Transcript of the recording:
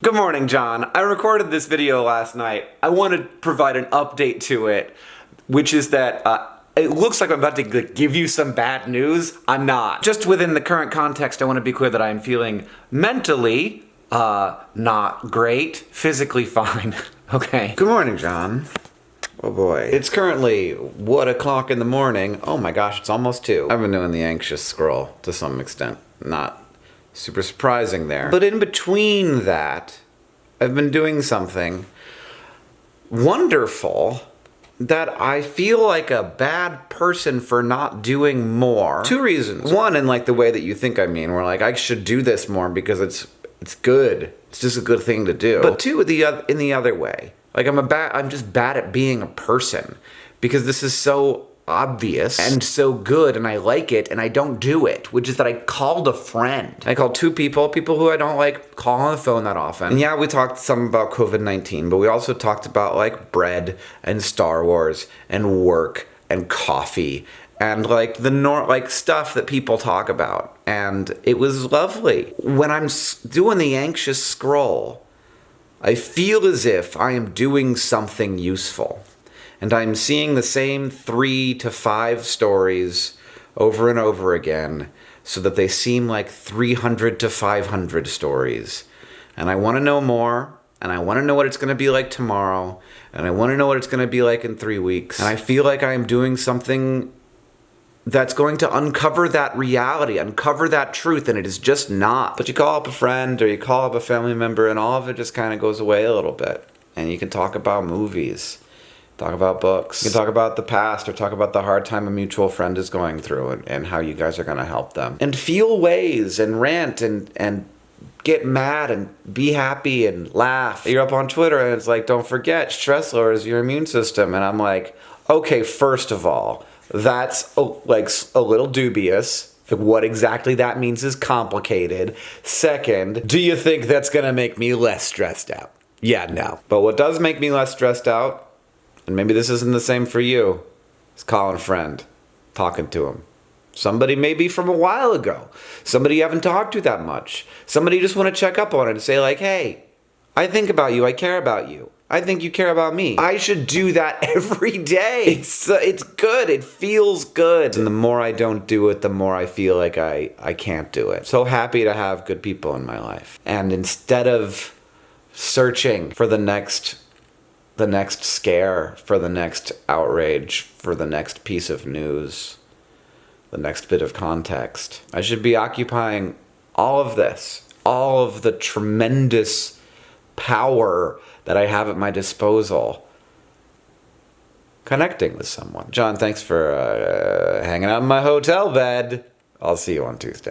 Good morning, John. I recorded this video last night. I want to provide an update to it, which is that uh, it looks like I'm about to give you some bad news. I'm not. Just within the current context, I want to be clear that I'm feeling mentally uh, not great, physically fine. okay. Good morning, John. Oh boy. It's currently what o'clock in the morning. Oh my gosh, it's almost two. I've been doing the anxious scroll to some extent. Not super surprising there. But in between that, I've been doing something wonderful that I feel like a bad person for not doing more. Two reasons. One, in like the way that you think I mean, where like I should do this more because it's it's good. It's just a good thing to do. But two, the in the other way, like I'm a bad. I'm just bad at being a person because this is so obvious and so good and I like it and I don't do it, which is that I called a friend. I called two people, people who I don't like call on the phone that often. And yeah, we talked some about COVID-19, but we also talked about like bread and Star Wars and work and coffee and like the nor like stuff that people talk about. And it was lovely. When I'm doing the anxious scroll, I feel as if I am doing something useful and I'm seeing the same three to five stories over and over again so that they seem like 300 to 500 stories. And I want to know more, and I want to know what it's going to be like tomorrow, and I want to know what it's going to be like in three weeks. And I feel like I am doing something that's going to uncover that reality, uncover that truth, and it is just not. But you call up a friend or you call up a family member, and all of it just kind of goes away a little bit. And you can talk about movies talk about books. You can talk about the past or talk about the hard time a mutual friend is going through and, and how you guys are going to help them. And feel ways and rant and, and get mad and be happy and laugh. You're up on Twitter and it's like, don't forget, stress lowers your immune system. And I'm like, okay, first of all, that's a, like a little dubious. What exactly that means is complicated. Second, do you think that's gonna make me less stressed out? Yeah, no. But what does make me less stressed out and maybe this isn't the same for you, is calling a friend, talking to him. Somebody maybe from a while ago. Somebody you haven't talked to that much. Somebody you just want to check up on and say like, hey, I think about you. I care about you. I think you care about me. I should do that every day. It's uh, it's good. It feels good. And the more I don't do it, the more I feel like I I can't do it. So happy to have good people in my life. And instead of searching for the next the next scare, for the next outrage, for the next piece of news, the next bit of context. I should be occupying all of this, all of the tremendous power that I have at my disposal connecting with someone. John, thanks for uh, hanging out in my hotel bed. I'll see you on Tuesday.